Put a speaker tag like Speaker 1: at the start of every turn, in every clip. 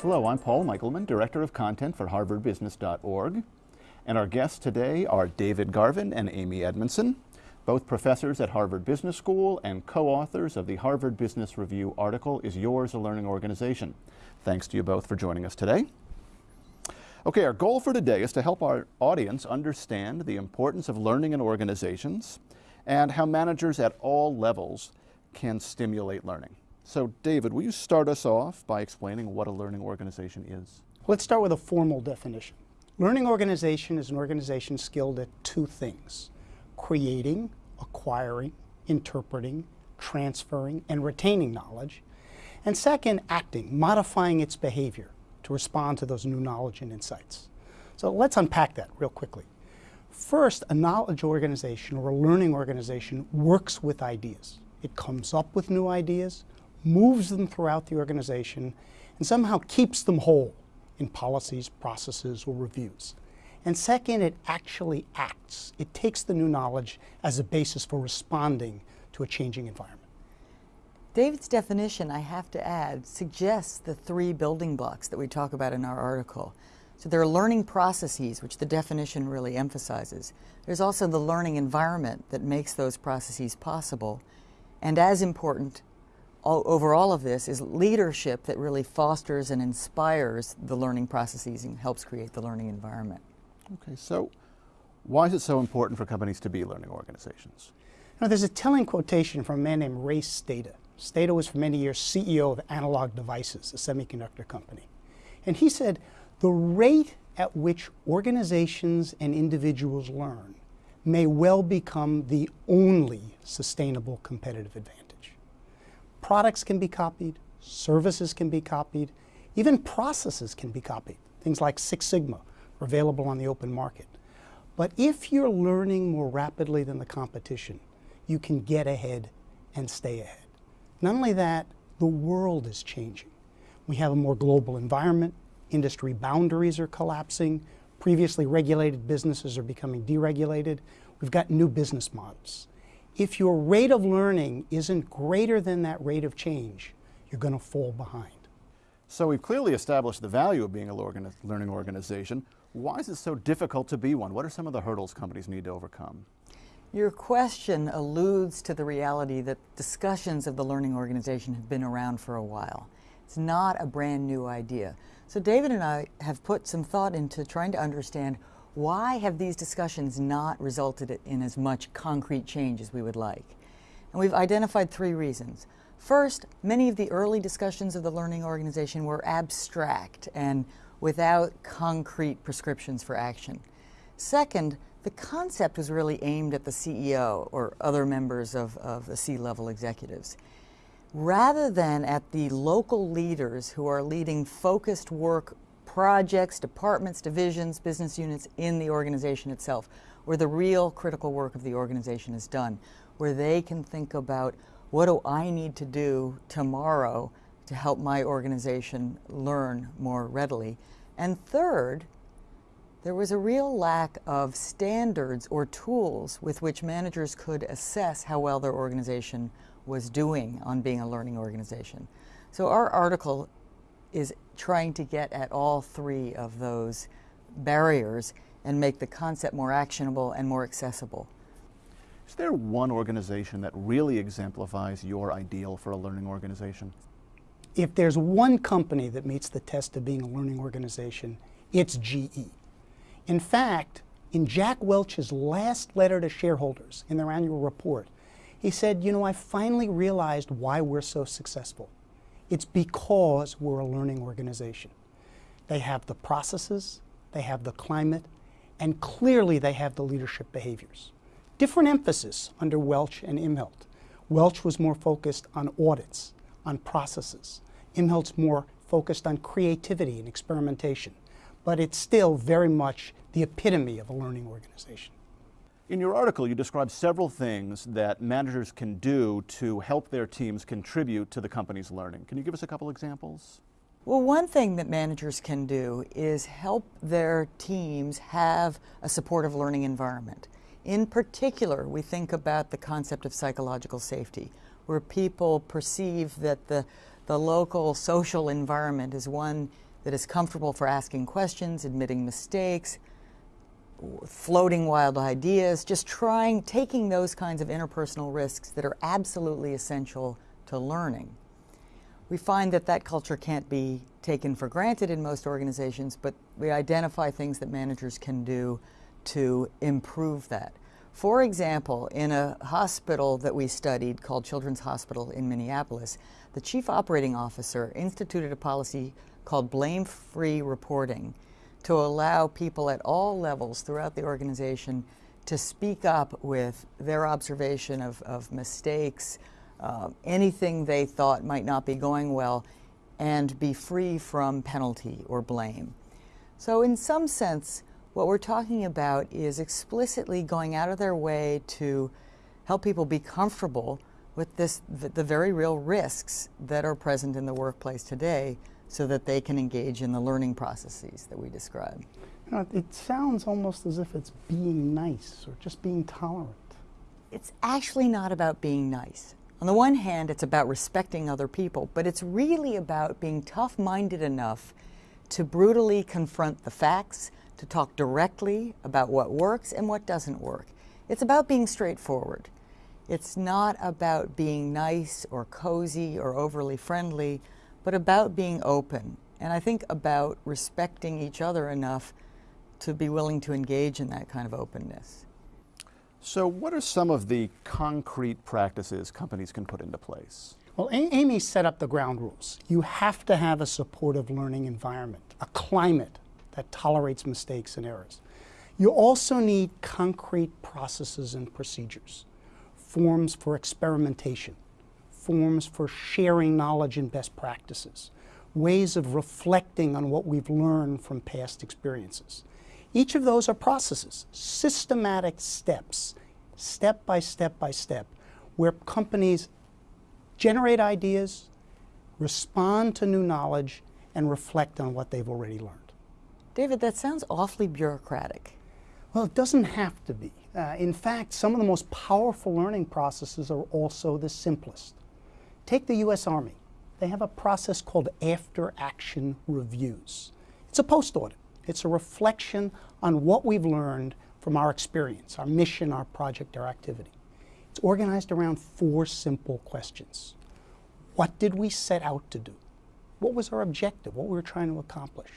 Speaker 1: Hello, I'm Paul Michaelman, Director of Content for harvardbusiness.org. And our guests today are David Garvin and Amy Edmondson, both professors at Harvard Business School and co-authors of the Harvard Business Review article, Is Yours a Learning Organization? Thanks to you both for joining us today. Okay, our goal for today is to help our audience understand the importance of learning in organizations and how managers at all levels can stimulate learning. So David, will you start us off by explaining what a learning organization is?
Speaker 2: Let's start with a formal definition. Learning organization is an organization skilled at two things, creating, acquiring, interpreting, transferring, and retaining knowledge. And second, acting, modifying its behavior to respond to those new knowledge and insights. So let's unpack that real quickly. First, a knowledge organization or a learning organization works with ideas. It comes up with new ideas, moves them throughout the organization, and somehow keeps them whole in policies, processes, or reviews. And second, it actually acts. It takes the new knowledge as a basis for responding to a changing environment.
Speaker 3: David's definition, I have to add, suggests the three building blocks that we talk about in our article. So there are learning processes, which the definition really emphasizes. There's also the learning environment that makes those processes possible. And as important, all, over all of this is leadership that really fosters and inspires the learning processes and helps create the learning environment.
Speaker 1: Okay, so why is it so important for companies to be learning organizations?
Speaker 2: Now, there's a telling quotation from a man named Ray Stata. Stata was for many years CEO of Analog Devices, a semiconductor company. And he said, the rate at which organizations and individuals learn may well become the only sustainable competitive advantage. Products can be copied, services can be copied, even processes can be copied. Things like Six Sigma are available on the open market. But if you're learning more rapidly than the competition, you can get ahead and stay ahead. Not only that, the world is changing. We have a more global environment, industry boundaries are collapsing, previously regulated businesses are becoming deregulated, we've got new business models if your rate of learning isn't greater than that rate of change, you're going to fall behind.
Speaker 1: So we've clearly established the value of being a learning organization. Why is it so difficult to be one? What are some of the hurdles companies need to overcome?
Speaker 3: Your question alludes to the reality that discussions of the learning organization have been around for a while. It's not a brand new idea. So David and I have put some thought into trying to understand why have these discussions not resulted in as much concrete change as we would like? And we've identified three reasons. First, many of the early discussions of the learning organization were abstract and without concrete prescriptions for action. Second, the concept was really aimed at the CEO or other members of, of the C-level executives, rather than at the local leaders who are leading focused work projects, departments, divisions, business units in the organization itself, where the real critical work of the organization is done, where they can think about what do I need to do tomorrow to help my organization learn more readily. And third, there was a real lack of standards or tools with which managers could assess how well their organization was doing on being a learning organization. So our article is trying to get at all three of those barriers and make the concept more actionable and more accessible.
Speaker 1: Is there one organization that really exemplifies your ideal for a learning organization?
Speaker 2: If there's one company that meets the test of being a learning organization, it's GE. In fact, in Jack Welch's last letter to shareholders in their annual report, he said, you know, I finally realized why we're so successful. It's because we're a learning organization. They have the processes, they have the climate, and clearly they have the leadership behaviors. Different emphasis under Welch and Immelt. Welch was more focused on audits, on processes. Immelt's more focused on creativity and experimentation. But it's still very much the epitome of a learning organization.
Speaker 1: In your article, you describe several things that managers can do to help their teams contribute to the company's learning. Can you give us a couple examples?
Speaker 3: Well, one thing that managers can do is help their teams have a supportive learning environment. In particular, we think about the concept of psychological safety, where people perceive that the, the local social environment is one that is comfortable for asking questions, admitting mistakes, floating wild ideas, just trying, taking those kinds of interpersonal risks that are absolutely essential to learning. We find that that culture can't be taken for granted in most organizations, but we identify things that managers can do to improve that. For example, in a hospital that we studied called Children's Hospital in Minneapolis, the chief operating officer instituted a policy called blame-free reporting to allow people at all levels throughout the organization to speak up with their observation of, of mistakes, uh, anything they thought might not be going well, and be free from penalty or blame. So in some sense, what we're talking about is explicitly going out of their way to help people be comfortable with this, the, the very real risks that are present in the workplace today so that they can engage in the learning processes that we describe.
Speaker 2: You know, it sounds almost as if it's being nice or just being tolerant.
Speaker 3: It's actually not about being nice. On the one hand, it's about respecting other people, but it's really about being tough-minded enough to brutally confront the facts, to talk directly about what works and what doesn't work. It's about being straightforward. It's not about being nice or cozy or overly friendly, but about being open. And I think about respecting each other enough to be willing to engage in that kind of openness.
Speaker 1: So what are some of the concrete practices companies can put into place?
Speaker 2: Well, Amy set up the ground rules. You have to have a supportive learning environment, a climate that tolerates mistakes and errors. You also need concrete processes and procedures, forms for experimentation, forms for sharing knowledge and best practices, ways of reflecting on what we've learned from past experiences. Each of those are processes, systematic steps, step by step by step, where companies generate ideas, respond to new knowledge, and reflect on what they've already learned.
Speaker 3: David, that sounds awfully bureaucratic.
Speaker 2: Well, it doesn't have to be. Uh, in fact, some of the most powerful learning processes are also the simplest. Take the U.S. Army. They have a process called after action reviews. It's a post audit. It's a reflection on what we've learned from our experience, our mission, our project, our activity. It's organized around four simple questions. What did we set out to do? What was our objective? What we were trying to accomplish?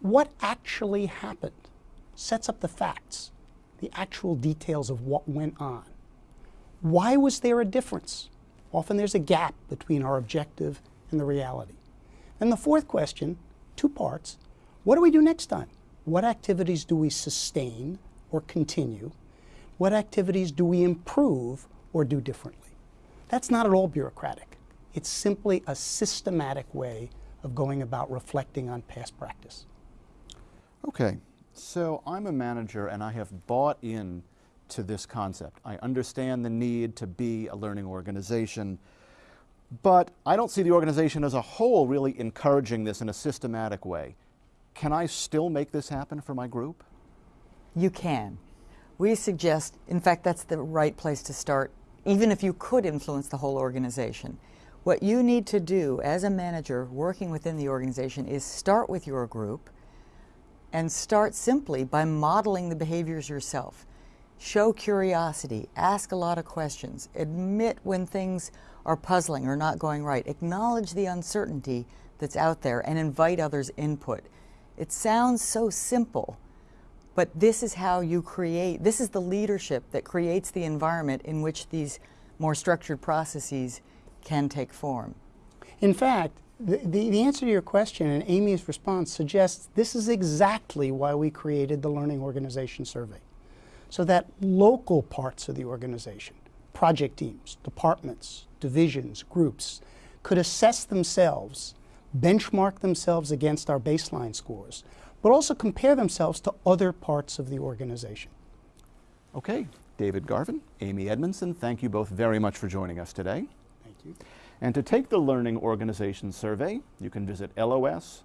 Speaker 2: What actually happened? Sets up the facts, the actual details of what went on. Why was there a difference? Often there's a gap between our objective and the reality. And the fourth question, two parts, what do we do next time? What activities do we sustain or continue? What activities do we improve or do differently? That's not at all bureaucratic. It's simply a systematic way of going about reflecting on past practice.
Speaker 1: Okay, so I'm a manager and I have bought in to this concept. I understand the need to be a learning organization, but I don't see the organization as a whole really encouraging this in a systematic way. Can I still make this happen for my group?
Speaker 3: You can. We suggest, in fact, that's the right place to start, even if you could influence the whole organization. What you need to do as a manager working within the organization is start with your group and start simply by modeling the behaviors yourself. Show curiosity, ask a lot of questions, admit when things are puzzling or not going right, acknowledge the uncertainty that's out there and invite others' input. It sounds so simple, but this is how you create, this is the leadership that creates the environment in which these more structured processes can take form.
Speaker 2: In fact, the, the, the, answer to your question and Amy's response suggests this is exactly why we created the Learning Organization Survey so that local parts of the organization, project teams, departments, divisions, groups, could assess themselves, benchmark themselves against our baseline scores, but also compare themselves to other parts of the organization.
Speaker 1: Okay, David Garvin, Amy Edmondson, thank you both very much for joining us today.
Speaker 2: Thank you.
Speaker 1: And to take the Learning Organization Survey, you can visit los.hbs.edu.